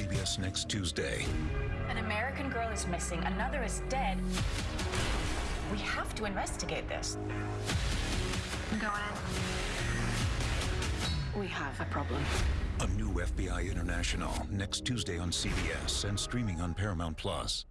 CBS next Tuesday. An American girl is missing, another is dead. We have to investigate this. Go on. We have a problem. A new FBI International next Tuesday on CBS and streaming on Paramount Plus.